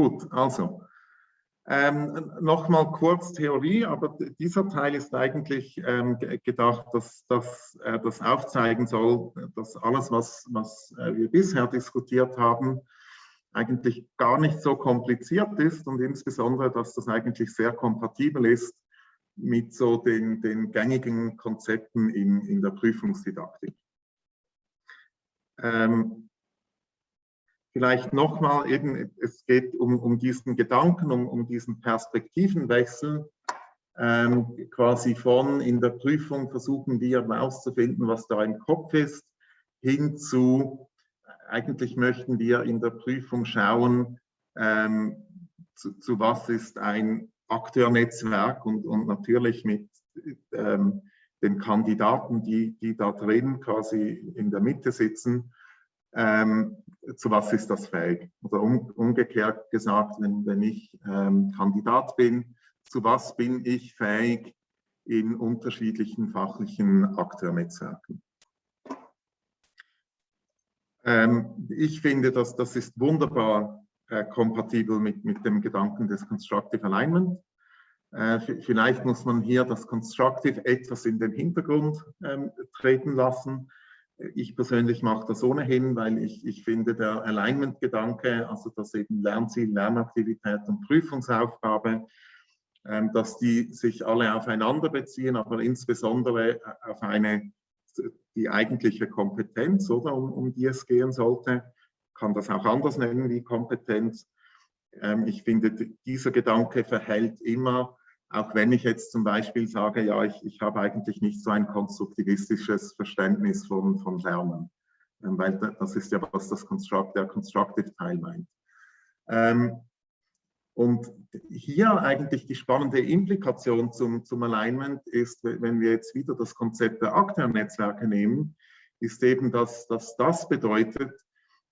Gut, also ähm, Nochmal kurz Theorie, aber dieser Teil ist eigentlich ähm, gedacht, dass, dass äh, das aufzeigen soll, dass alles, was, was äh, wir bisher diskutiert haben, eigentlich gar nicht so kompliziert ist und insbesondere, dass das eigentlich sehr kompatibel ist mit so den, den gängigen Konzepten in, in der Prüfungsdidaktik. Ähm, vielleicht nochmal eben, es geht um, um diesen Gedanken, um, um diesen Perspektivenwechsel, ähm, quasi von in der Prüfung versuchen wir herauszufinden, was da im Kopf ist, hin zu, eigentlich möchten wir in der Prüfung schauen, ähm, zu, zu, was ist ein Akteurnetzwerk und, und natürlich mit ähm, den Kandidaten, die, die da drin quasi in der Mitte sitzen, ähm, zu was ist das fähig? Oder um, umgekehrt gesagt, wenn, wenn ich ähm, Kandidat bin, zu was bin ich fähig in unterschiedlichen fachlichen Akteurnetzwerken? Ähm, ich finde, dass das ist wunderbar äh, kompatibel mit, mit dem Gedanken des Constructive Alignment. Äh, vielleicht muss man hier das Constructive etwas in den Hintergrund ähm, treten lassen. Ich persönlich mache das ohnehin, weil ich, ich finde, der Alignment-Gedanke, also dass eben Lernziel, Lernaktivität und Prüfungsaufgabe, ähm, dass die sich alle aufeinander beziehen, aber insbesondere auf eine, die eigentliche Kompetenz, oder, um, um die es gehen sollte. Kann das auch anders nennen wie Kompetenz. Ähm, ich finde, dieser Gedanke verhält immer auch wenn ich jetzt zum Beispiel sage, ja, ich, ich habe eigentlich nicht so ein konstruktivistisches Verständnis von, von Lernen, ähm, weil das ist ja, was das Construct, der Constructive-Teil meint. Ähm, und hier eigentlich die spannende Implikation zum, zum Alignment ist, wenn wir jetzt wieder das Konzept der Akteurnetzwerke nehmen, ist eben, dass, dass das bedeutet,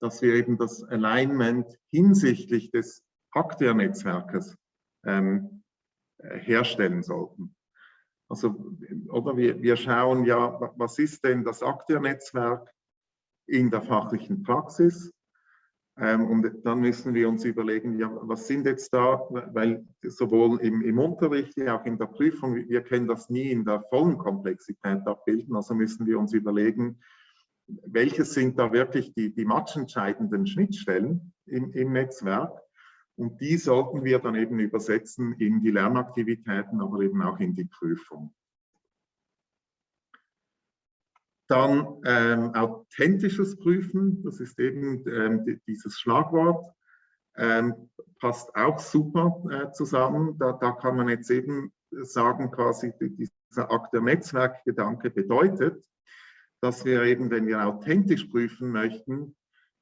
dass wir eben das Alignment hinsichtlich des Akteurnetzwerkes ähm, äh, herstellen sollten. Also, oder wir, wir schauen ja, was ist denn das Aktiernetzwerk in der fachlichen Praxis? Ähm, und dann müssen wir uns überlegen, ja, was sind jetzt da, weil sowohl im, im Unterricht wie auch in der Prüfung, wir können das nie in der vollen Komplexität abbilden, also müssen wir uns überlegen, welche sind da wirklich die, die matchentscheidenden Schnittstellen im, im Netzwerk und die sollten wir dann eben übersetzen in die Lernaktivitäten, aber eben auch in die Prüfung. Dann ähm, authentisches Prüfen, das ist eben ähm, dieses Schlagwort, ähm, passt auch super äh, zusammen. Da, da, kann man jetzt eben sagen, quasi dieser Akt der Netzwerkgedanke bedeutet, dass wir eben, wenn wir authentisch prüfen möchten,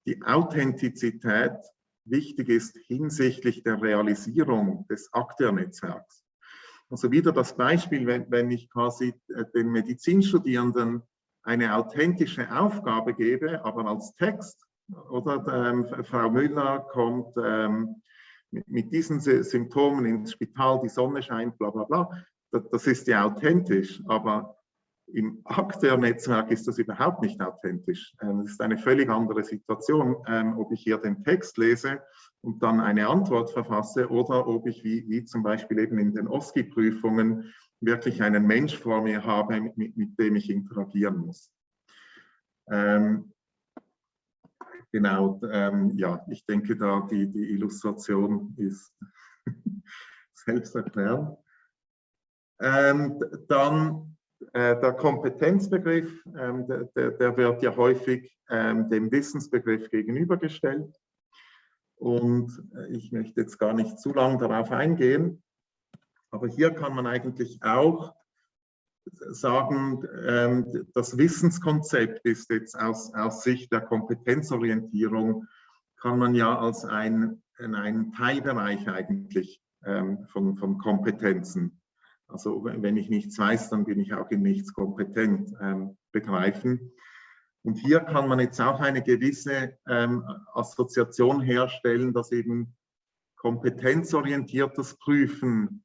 die Authentizität wichtig ist hinsichtlich der Realisierung des Akteurnetzwerks. Also wieder das Beispiel, wenn, wenn ich quasi äh, den Medizinstudierenden eine authentische Aufgabe gebe, aber als Text, oder ähm, Frau Müller kommt ähm, mit, mit, diesen Symptomen ins Spital, die Sonne scheint, bla bla bla, das, das ist ja authentisch, aber im Akteurnetzwerk ist das überhaupt nicht authentisch. Ähm, es ist eine völlig andere Situation, ähm, ob ich hier den Text lese und dann eine Antwort verfasse oder ob ich wie, wie zum Beispiel eben in den OSCE-Prüfungen wirklich einen Mensch vor mir habe, mit, mit dem ich interagieren muss. Ähm, genau, ähm, ja, ich denke da die, die Illustration ist selbsterklärend. Ähm, dann der Kompetenzbegriff, ähm, der, der, wird ja häufig ähm, dem Wissensbegriff gegenübergestellt. Und äh, ich möchte jetzt gar nicht zu lange darauf eingehen, aber hier kann man eigentlich auch sagen, ähm, das Wissenskonzept ist jetzt aus, aus Sicht der Kompetenzorientierung, kann man ja als ein, einen Teilbereich eigentlich von, von Kompetenzen also wenn ich nichts weiß, dann bin ich auch in nichts kompetent ähm, begreifen. Und hier kann man jetzt auch eine gewisse ähm, Assoziation herstellen, dass eben kompetenzorientiertes Prüfen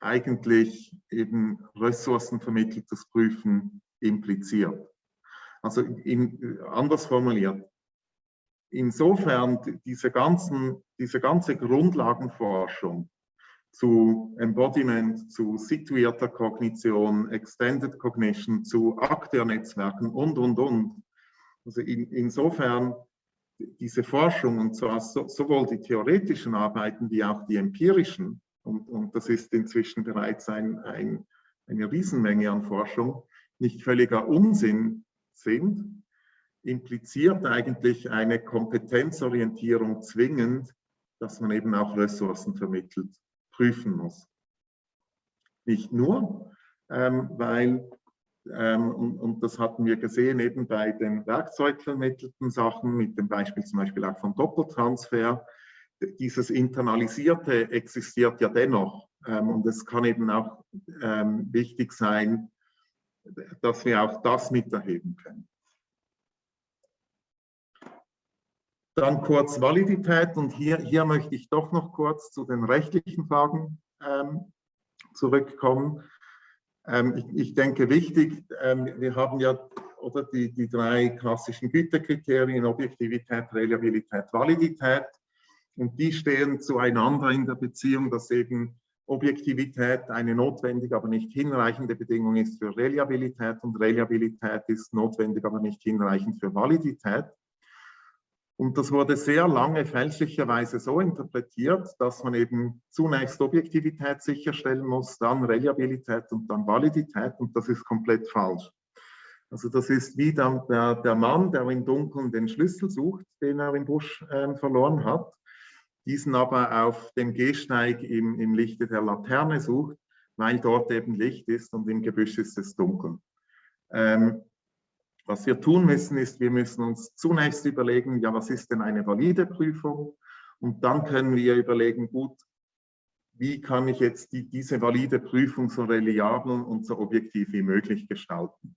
eigentlich eben ressourcenvermitteltes Prüfen impliziert. Also in, anders formuliert, insofern diese, ganzen, diese ganze Grundlagenforschung zu Embodiment, zu situierter Kognition, Extended Cognition, zu Akteurnetzwerken und, und, und. Also in, insofern diese Forschung, und zwar so, sowohl die theoretischen Arbeiten wie auch die empirischen, und, und das ist inzwischen bereits ein, ein, eine Riesenmenge an Forschung, nicht völliger Unsinn sind, impliziert eigentlich eine Kompetenzorientierung zwingend, dass man eben auch Ressourcen vermittelt, prüfen muss. Nicht nur, ähm, weil, ähm, und, und, das hatten wir gesehen eben bei den werkzeugvermittelten Sachen, mit dem Beispiel zum Beispiel auch von Doppeltransfer, dieses Internalisierte existiert ja dennoch. Ähm, und es kann eben auch ähm, wichtig sein, dass wir auch das miterheben können. Dann kurz Validität und hier, hier möchte ich doch noch kurz zu den rechtlichen Fragen ähm, zurückkommen. Ähm, ich, ich, denke wichtig, ähm, wir haben ja oder die, die drei klassischen Gütekriterien, Objektivität, Reliabilität, Validität und die stehen zueinander in der Beziehung, dass eben Objektivität eine notwendige, aber nicht hinreichende Bedingung ist für Reliabilität und Reliabilität ist notwendig, aber nicht hinreichend für Validität. Und das wurde sehr lange fälschlicherweise so interpretiert, dass man eben zunächst Objektivität sicherstellen muss, dann Reliabilität und dann Validität und das ist komplett falsch. Also das ist wie dann der, der Mann, der im Dunkeln den Schlüssel sucht, den er im Busch äh, verloren hat, diesen aber auf dem Gehsteig im, im Lichte der Laterne sucht, weil dort eben Licht ist und im Gebüsch ist es dunkel. Ähm, was wir tun müssen, ist, wir müssen uns zunächst überlegen, ja, was ist denn eine valide Prüfung? Und dann können wir überlegen, gut, wie kann ich jetzt die, diese valide Prüfung so reliabel und so objektiv wie möglich gestalten?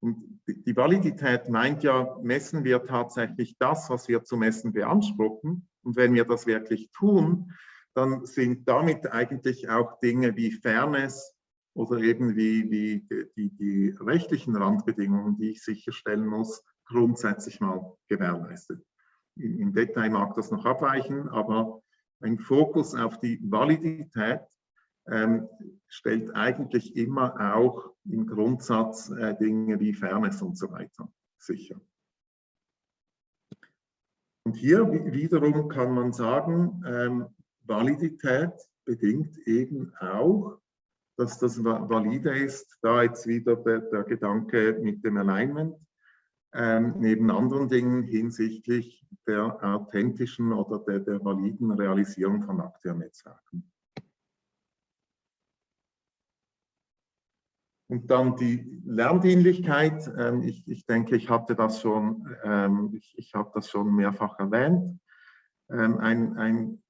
Und die Validität meint ja, messen wir tatsächlich das, was wir zu messen beanspruchen. Und wenn wir das wirklich tun, dann sind damit eigentlich auch Dinge wie Fairness, oder eben wie, wie die, die rechtlichen Randbedingungen, die ich sicherstellen muss, grundsätzlich mal gewährleistet. Im Detail mag das noch abweichen, aber ein Fokus auf die Validität ähm, stellt eigentlich immer auch im Grundsatz äh, Dinge wie Fairness und so weiter sicher. Und hier wiederum kann man sagen, ähm, Validität bedingt eben auch dass das valide ist. Da jetzt wieder der, der Gedanke mit dem Alignment, ähm, neben anderen Dingen hinsichtlich der authentischen oder der, der validen Realisierung von Akteurnetzwerken. Und dann die Lerndienlichkeit. Ähm, ich, ich, denke, ich hatte das schon, ähm, ich, ich habe das schon mehrfach erwähnt. Ähm, ein, ein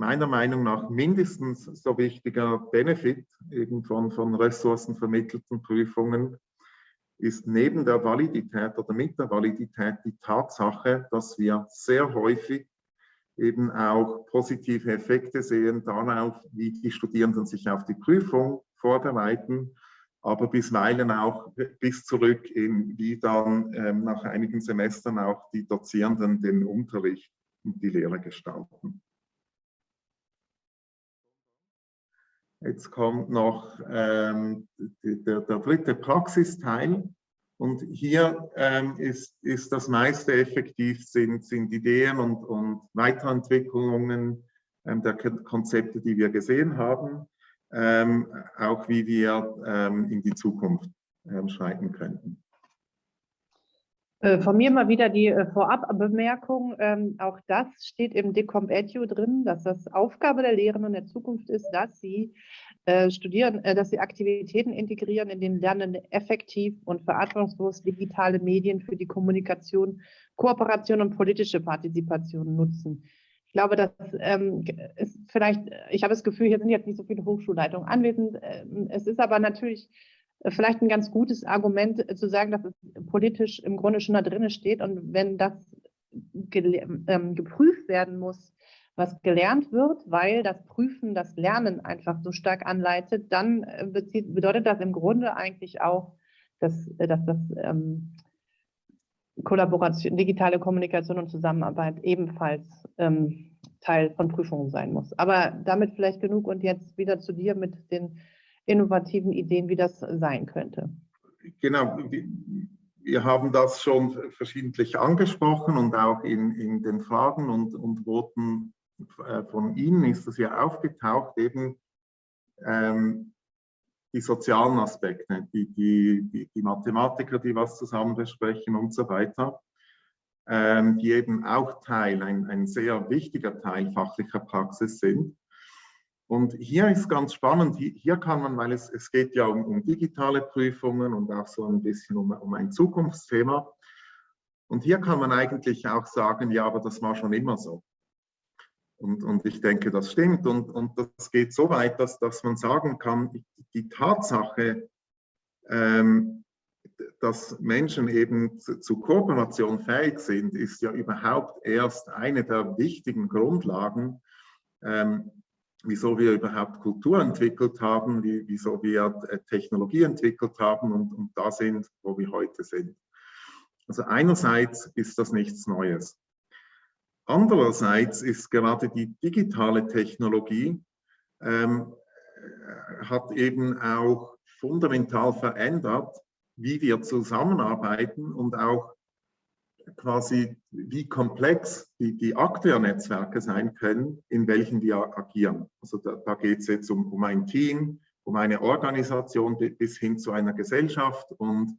meiner Meinung nach mindestens so wichtiger Benefit von, von ressourcenvermittelten Prüfungen ist neben der Validität oder mit der Validität die Tatsache, dass wir sehr häufig eben auch positive Effekte sehen darauf, wie die Studierenden sich auf die Prüfung vorbereiten, aber bisweilen auch bis zurück in, wie dann ähm, nach einigen Semestern auch die Dozierenden den Unterricht und die Lehre gestalten. Jetzt kommt noch ähm, der, der, dritte Praxisteil. Und hier ähm, ist, ist das meiste effektiv, sind, sind Ideen und, und Weiterentwicklungen ähm, der Konzepte, die wir gesehen haben, ähm, auch wie wir ähm, in die Zukunft ähm, schreiten könnten. Äh, von mir mal wieder die äh, Vorabbemerkung. Ähm, auch das steht im Decomp Edu drin, dass das Aufgabe der Lehrenden der Zukunft ist, dass sie äh, studieren, dass sie Aktivitäten integrieren, in denen Lernende effektiv und verantwortungslos digitale Medien für die Kommunikation, Kooperation und politische Partizipation nutzen. Ich glaube, das ähm, ist vielleicht, ich habe das Gefühl, hier sind jetzt nicht so viele Hochschulleitungen anwesend. Ähm, es ist aber natürlich vielleicht ein ganz gutes Argument äh, zu sagen, dass es politisch im Grunde schon da drin steht. Und wenn das ähm, geprüft werden muss, was gelernt wird, weil das Prüfen das Lernen einfach so stark anleitet, dann äh, bezieht, bedeutet das im Grunde eigentlich auch, dass, äh, dass das ähm, Kollaboration, digitale Kommunikation und Zusammenarbeit ebenfalls ähm, Teil von Prüfungen sein muss. Aber damit vielleicht genug und jetzt wieder zu dir mit den innovativen Ideen, wie das sein könnte. Genau, wir haben das schon verschiedentlich angesprochen und auch in, in den Fragen und, und Worten äh, von Ihnen ist das ja aufgetaucht, eben ähm, die sozialen Aspekte, die, die, die, Mathematiker, die was zusammen besprechen und so weiter, ähm, die eben auch Teil, ein, ein sehr wichtiger Teil fachlicher Praxis sind. Und hier ist ganz spannend, hier kann man, weil es, es geht ja um, um digitale Prüfungen und auch so ein bisschen um, um ein Zukunftsthema. Und hier kann man eigentlich auch sagen, ja, aber das war schon immer so. Und, und ich denke, das stimmt. Und, und das geht so weit, dass, dass man sagen kann, die Tatsache, ähm, dass Menschen eben zu, zu, Kooperation fähig sind, ist ja überhaupt erst eine der wichtigen Grundlagen, ähm, wieso wir überhaupt Kultur entwickelt haben, wie, wieso wir äh, Technologie entwickelt haben und, und da sind, wo wir heute sind. Also einerseits ist das nichts Neues. Andererseits ist gerade die digitale Technologie ähm, hat eben auch fundamental verändert, wie wir zusammenarbeiten und auch quasi, wie komplex die, die Akteurnetzwerke sein können, in welchen wir agieren. Also da, da geht es jetzt um, um ein Team, um eine Organisation bis hin zu einer Gesellschaft. Und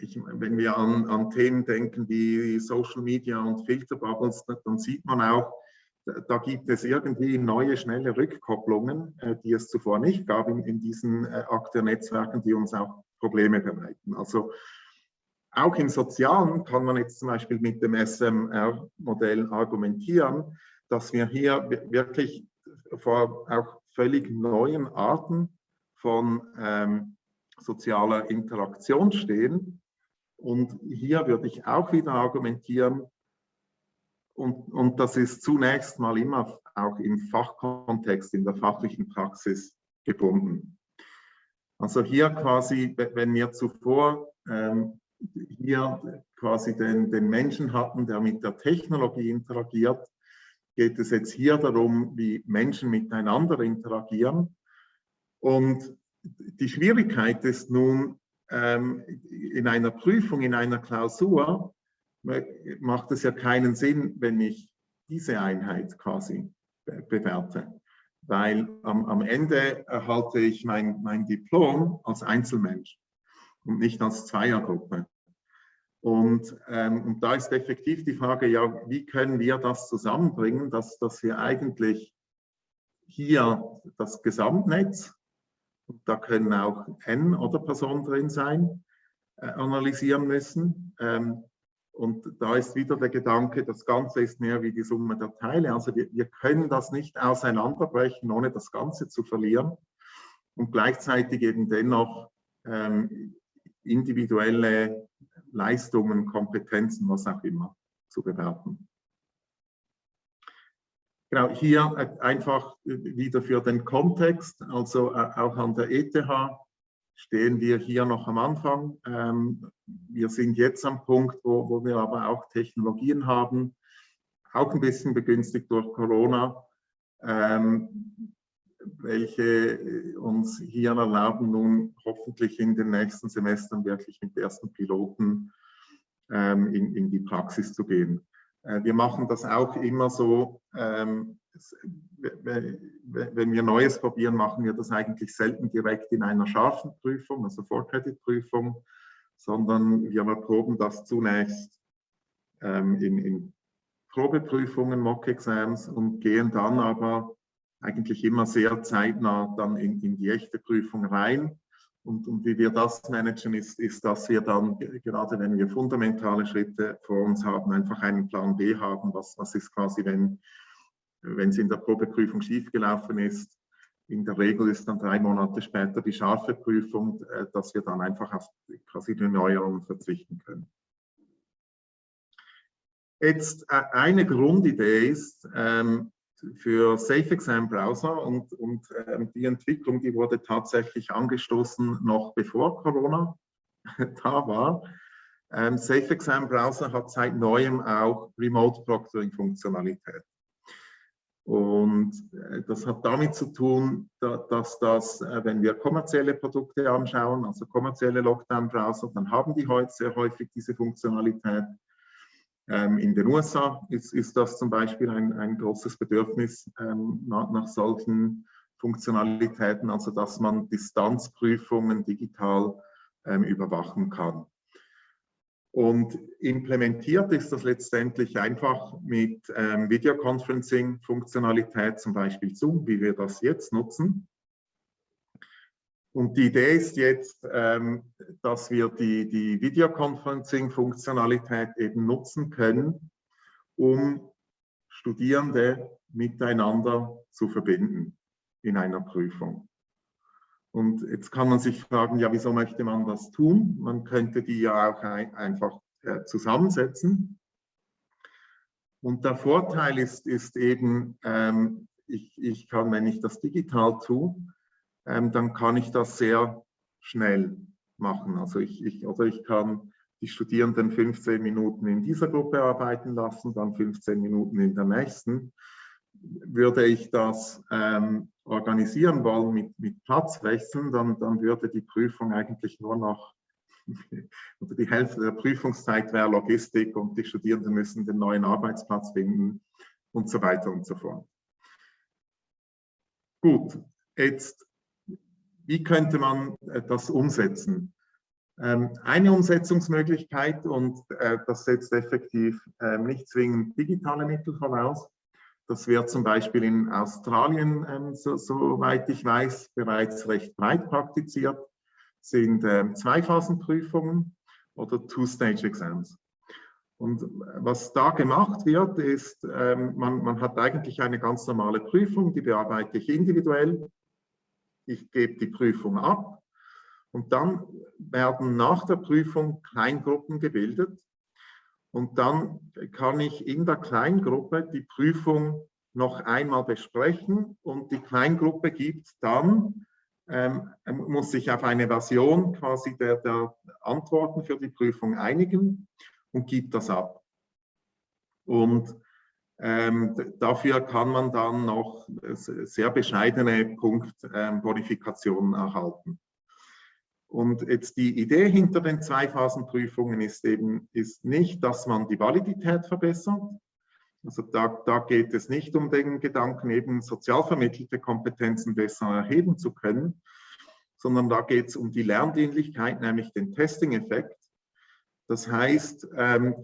ich, wenn wir an, an Themen denken wie Social Media und Filterbubbles, dann sieht man auch, da gibt es irgendwie neue, schnelle Rückkopplungen, äh, die es zuvor nicht gab in, in diesen äh, Akteurnetzwerken, die uns auch Probleme bereiten. Also auch im Sozialen kann man jetzt zum Beispiel mit dem SMR-Modell argumentieren, dass wir hier wirklich vor auch völlig neuen Arten von ähm, sozialer Interaktion stehen. Und hier würde ich auch wieder argumentieren, und, und das ist zunächst mal immer auch im Fachkontext, in der fachlichen Praxis gebunden. Also hier quasi, wenn wir zuvor ähm, hier quasi den, den Menschen hatten, der mit der Technologie interagiert, geht es jetzt hier darum, wie Menschen miteinander interagieren. Und die Schwierigkeit ist nun, ähm, in einer Prüfung, in einer Klausur, macht es ja keinen Sinn, wenn ich diese Einheit quasi bewerte. Weil am, am Ende erhalte ich mein, mein Diplom als Einzelmensch und nicht als Zweiergruppe. Und, ähm, und da ist effektiv die Frage, ja, wie können wir das zusammenbringen, dass, dass wir eigentlich hier das Gesamtnetz, da können auch N oder Personen drin sein, äh, analysieren müssen. Ähm, und da ist wieder der Gedanke, das Ganze ist mehr wie die Summe der Teile. Also wir, wir können das nicht auseinanderbrechen, ohne das Ganze zu verlieren. Und gleichzeitig eben dennoch ähm, individuelle Leistungen, Kompetenzen, was auch immer, zu bewerten. Genau, hier äh, einfach wieder für den Kontext, also äh, auch an der ETH stehen wir hier noch am Anfang. Ähm, wir sind jetzt am Punkt, wo, wo wir aber auch Technologien haben, auch ein bisschen begünstigt durch Corona, ähm, welche uns hier erlauben, nun hoffentlich in den nächsten Semestern wirklich mit ersten Piloten ähm, in, in die Praxis zu gehen. Äh, wir machen das auch immer so, ähm, wenn wir Neues probieren, machen wir das eigentlich selten direkt in einer scharfen Prüfung, also Vorkreditprüfung, sondern wir erproben das zunächst ähm, in, in Probeprüfungen, Mock-Exams und gehen dann aber eigentlich immer sehr zeitnah dann in, in die echte Prüfung rein. Und, und, wie wir das managen, ist, ist, dass wir dann, gerade wenn wir fundamentale Schritte vor uns haben, einfach einen Plan B haben. Was, was ist quasi, wenn, es in der Probeprüfung schiefgelaufen ist? In der Regel ist dann drei Monate später die scharfe Prüfung, äh, dass wir dann einfach auf quasi die Neuerungen verzichten können. Jetzt äh, eine Grundidee ist, ähm, für SafeExam Browser und, und ähm, die Entwicklung, die wurde tatsächlich angestoßen noch bevor Corona da war. ähm, Safe Exam Browser hat seit neuem auch Remote Proctoring Funktionalität. Und äh, das hat damit zu tun, dass das, äh, wenn wir kommerzielle Produkte anschauen, also kommerzielle Lockdown-Browser, dann haben die heute sehr häufig diese Funktionalität. Ähm, in den USA ist, ist das zum Beispiel ein, ein großes Bedürfnis ähm, nach, nach solchen Funktionalitäten, also dass man Distanzprüfungen digital ähm, überwachen kann. Und implementiert ist das letztendlich einfach mit ähm, Videoconferencing-Funktionalität, zum Beispiel Zoom, wie wir das jetzt nutzen. Und die Idee ist jetzt, ähm, dass wir die, die Videoconferencing-Funktionalität eben nutzen können, um Studierende miteinander zu verbinden in einer Prüfung. Und jetzt kann man sich fragen, ja, wieso möchte man das tun? Man könnte die ja auch ein, einfach äh, zusammensetzen. Und der Vorteil ist, ist eben, ähm, ich, ich kann, wenn ich das digital tue, ähm, dann kann ich das sehr schnell machen. Also ich, ich, oder ich kann die Studierenden 15 Minuten in dieser Gruppe arbeiten lassen, dann 15 Minuten in der nächsten würde ich das ähm, organisieren wollen mit, mit Platzwechseln, dann, dann würde die Prüfung eigentlich nur noch, oder die Hälfte der Prüfungszeit wäre Logistik und die Studierenden müssen den neuen Arbeitsplatz finden und so weiter und so fort. Gut, jetzt, wie könnte man äh, das umsetzen? Ähm, eine Umsetzungsmöglichkeit, und äh, das setzt effektiv äh, nicht zwingend digitale Mittel voraus, das wird zum Beispiel in Australien, ähm, so, soweit ich weiß, bereits recht breit praktiziert, sind ähm, Zweiphasenprüfungen oder Two-Stage-Exams. Und was da gemacht wird, ist, ähm, man, man hat eigentlich eine ganz normale Prüfung, die bearbeite ich individuell. Ich gebe die Prüfung ab. Und dann werden nach der Prüfung Kleingruppen gebildet, und dann kann ich in der Kleingruppe die Prüfung noch einmal besprechen. Und die Kleingruppe gibt dann, ähm, muss sich auf eine Version quasi der, der Antworten für die Prüfung einigen und gibt das ab. Und ähm, dafür kann man dann noch sehr bescheidene Punktbonifikationen ähm, erhalten. Und jetzt die Idee hinter den Zweiphasenprüfungen ist eben ist nicht, dass man die Validität verbessert. Also da, da geht es nicht um den Gedanken, eben sozial vermittelte Kompetenzen besser erheben zu können, sondern da geht es um die Lerndienlichkeit, nämlich den Testing-Effekt. Das heißt, ähm,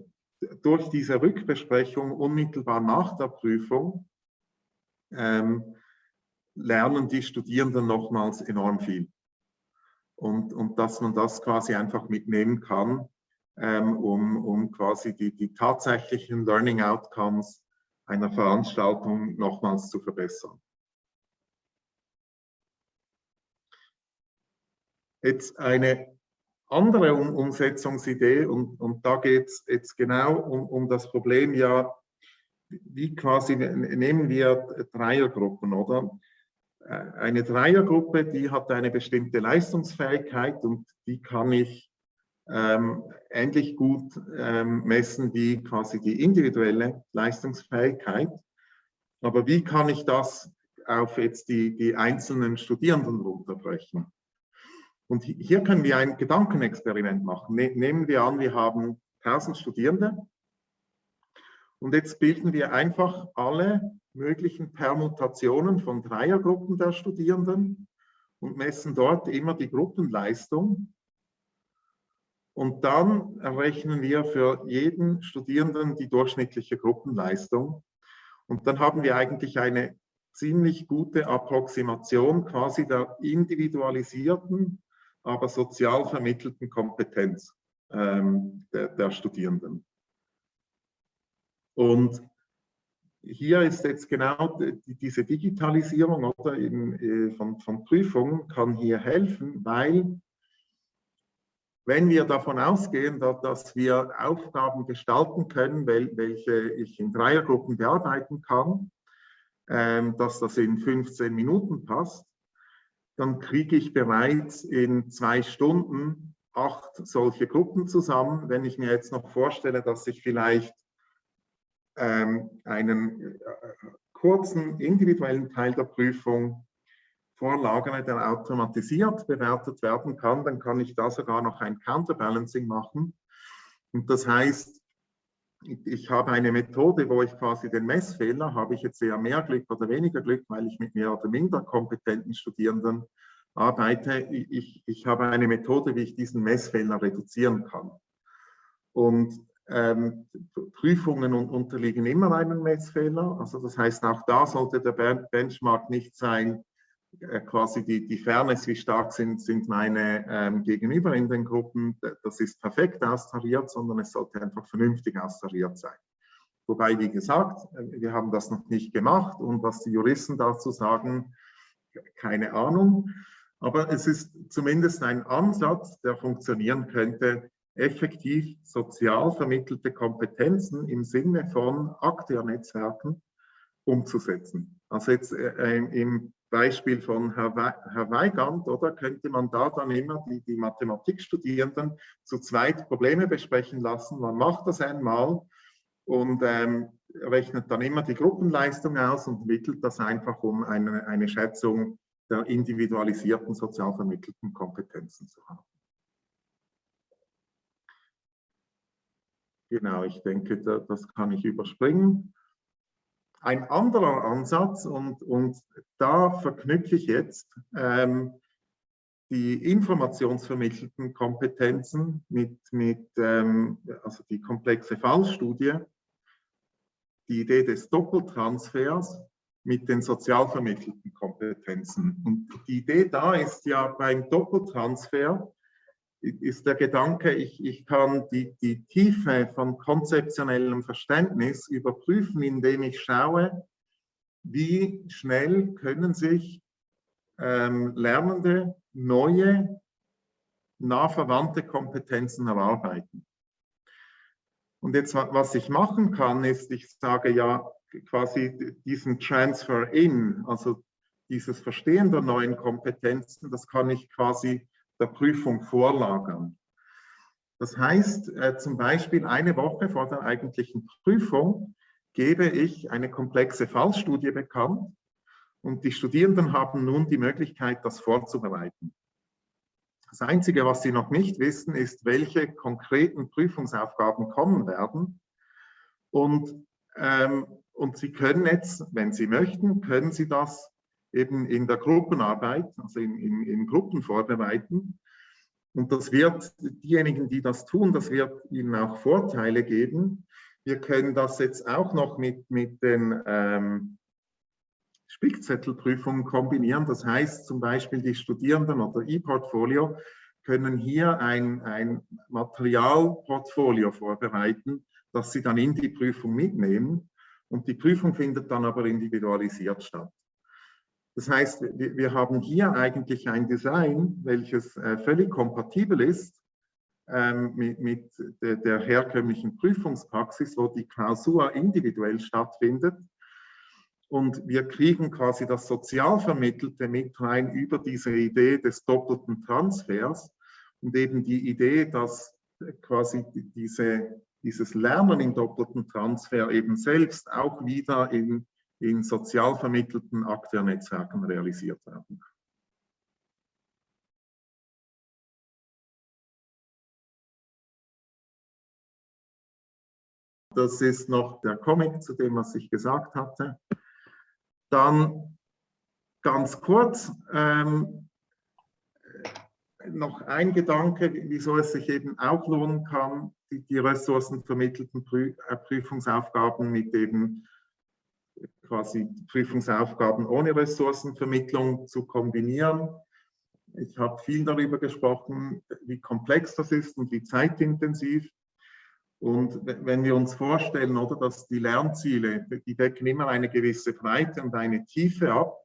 durch diese Rückbesprechung unmittelbar nach der Prüfung ähm, lernen die Studierenden nochmals enorm viel und, und dass man das quasi einfach mitnehmen kann, ähm, um, um quasi die, die tatsächlichen Learning Outcomes einer Veranstaltung nochmals zu verbessern. Jetzt eine andere um Umsetzungsidee und, und da geht es jetzt genau um, um das Problem, ja, wie quasi nehmen wir Dreiergruppen, oder? Äh, eine Dreiergruppe, die hat eine bestimmte Leistungsfähigkeit und die kann ich ähm, ähnlich gut ähm, messen wie quasi die individuelle Leistungsfähigkeit. Aber wie kann ich das auf jetzt die, die einzelnen Studierenden runterbrechen? Und hier können wir ein Gedankenexperiment machen. Ne nehmen wir an, wir haben 1000 Studierende und jetzt bilden wir einfach alle möglichen Permutationen von Dreiergruppen der Studierenden und messen dort immer die Gruppenleistung. Und dann errechnen wir für jeden Studierenden die durchschnittliche Gruppenleistung. Und dann haben wir eigentlich eine ziemlich gute Approximation quasi der individualisierten, aber sozial vermittelten Kompetenz ähm, der, der Studierenden. Und hier ist jetzt genau diese Digitalisierung oder in, äh, von, von Prüfungen kann hier helfen, weil wenn wir davon ausgehen, dass wir Aufgaben gestalten können, welche ich in Dreiergruppen bearbeiten kann, ähm, dass das in 15 Minuten passt, dann kriege ich bereits in zwei Stunden acht solche Gruppen zusammen. Wenn ich mir jetzt noch vorstelle, dass ich vielleicht ähm, einen äh, kurzen individuellen Teil der Prüfung vorlagere, der automatisiert bewertet werden kann, dann kann ich da sogar noch ein Counterbalancing machen. Und das heißt, ich habe eine Methode, wo ich quasi den Messfehler, habe ich jetzt eher mehr Glück oder weniger Glück, weil ich mit mehr oder minder kompetenten Studierenden arbeite. Ich, ich habe eine Methode, wie ich diesen Messfehler reduzieren kann. Und ähm, Prüfungen unterliegen immer einem Messfehler. Also das heißt, auch da sollte der Benchmark nicht sein, quasi die, die Fairness, wie stark sind, sind meine ähm, Gegenüber in den Gruppen, das ist perfekt austariert, sondern es sollte einfach vernünftig austariert sein. Wobei, wie gesagt, äh, wir haben das noch nicht gemacht und was die Juristen dazu sagen, keine Ahnung. Aber es ist zumindest ein Ansatz, der funktionieren könnte, effektiv sozial vermittelte Kompetenzen im Sinne von Akteurnetzwerken umzusetzen. Also jetzt äh, im Beispiel von Herr, We Herr Weigand, oder könnte man da dann immer die, die Mathematikstudierenden zu zweit Probleme besprechen lassen. Man macht das einmal und ähm, rechnet dann immer die Gruppenleistung aus und mittelt das einfach, um eine, eine Schätzung der individualisierten sozial vermittelten Kompetenzen zu haben. Genau, ich denke, das kann ich überspringen. Ein anderer Ansatz, und, und da verknüpfe ich jetzt ähm, die informationsvermittelten Kompetenzen mit, mit ähm, also die komplexe Fallstudie, die Idee des Doppeltransfers mit den sozial vermittelten Kompetenzen. Und die Idee da ist ja beim Doppeltransfer, ist der Gedanke, ich, ich kann die, die Tiefe von konzeptionellem Verständnis überprüfen, indem ich schaue, wie schnell können sich ähm, Lernende neue, nah verwandte Kompetenzen erarbeiten. Und jetzt, was ich machen kann, ist, ich sage ja quasi diesen Transfer in, also dieses Verstehen der neuen Kompetenzen, das kann ich quasi der Prüfung vorlagern. Das heißt, äh, zum Beispiel eine Woche vor der eigentlichen Prüfung gebe ich eine komplexe Fallstudie bekannt und die Studierenden haben nun die Möglichkeit, das vorzubereiten. Das Einzige, was sie noch nicht wissen, ist, welche konkreten Prüfungsaufgaben kommen werden. Und, ähm, und sie können jetzt, wenn sie möchten, können sie das eben in der Gruppenarbeit, also in, in, in Gruppen vorbereiten. Und das wird diejenigen, die das tun, das wird ihnen auch Vorteile geben. Wir können das jetzt auch noch mit, mit den ähm, Spickzettelprüfungen kombinieren. Das heißt zum Beispiel, die Studierenden oder E-Portfolio können hier ein, ein Materialportfolio vorbereiten, das sie dann in die Prüfung mitnehmen. Und die Prüfung findet dann aber individualisiert statt. Das heißt, wir haben hier eigentlich ein Design, welches äh, völlig kompatibel ist ähm, mit, der, herkömmlichen Prüfungspraxis, wo die Klausur individuell stattfindet. Und wir kriegen quasi das Sozialvermittelte mit rein über diese Idee des doppelten Transfers und eben die Idee, dass quasi diese, dieses Lernen im doppelten Transfer eben selbst auch wieder in in sozial vermittelten Akteurnetzwerken realisiert werden. Das ist noch der Comic zu dem, was ich gesagt hatte. Dann ganz kurz ähm, noch ein Gedanke, wieso es sich eben auch lohnen kann, die, die ressourcenvermittelten äh, Prüfungsaufgaben mit eben quasi Prüfungsaufgaben ohne Ressourcenvermittlung zu kombinieren. Ich habe viel darüber gesprochen, wie komplex das ist und wie zeitintensiv. Und wenn wir uns vorstellen, oder, dass die Lernziele, die decken immer eine gewisse Breite und eine Tiefe ab,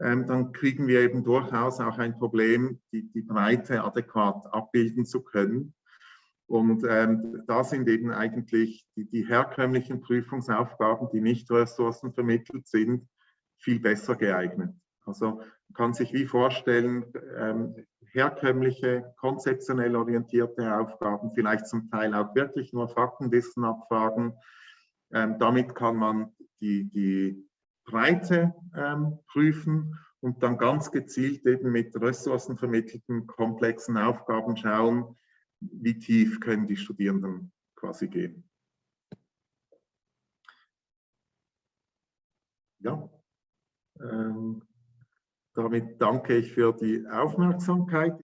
ähm, dann kriegen wir eben durchaus auch ein Problem, die, die Breite adäquat abbilden zu können. Und ähm, da sind eben eigentlich die, die, herkömmlichen Prüfungsaufgaben, die nicht ressourcenvermittelt sind, viel besser geeignet. Also kann sich wie vorstellen, ähm, herkömmliche, konzeptionell orientierte Aufgaben, vielleicht zum Teil auch wirklich nur Faktenwissen abfragen. Ähm, damit kann man die, die Breite ähm, prüfen und dann ganz gezielt eben mit ressourcenvermittelten komplexen Aufgaben schauen, wie tief können die Studierenden quasi gehen. Ja, ähm, damit danke ich für die Aufmerksamkeit.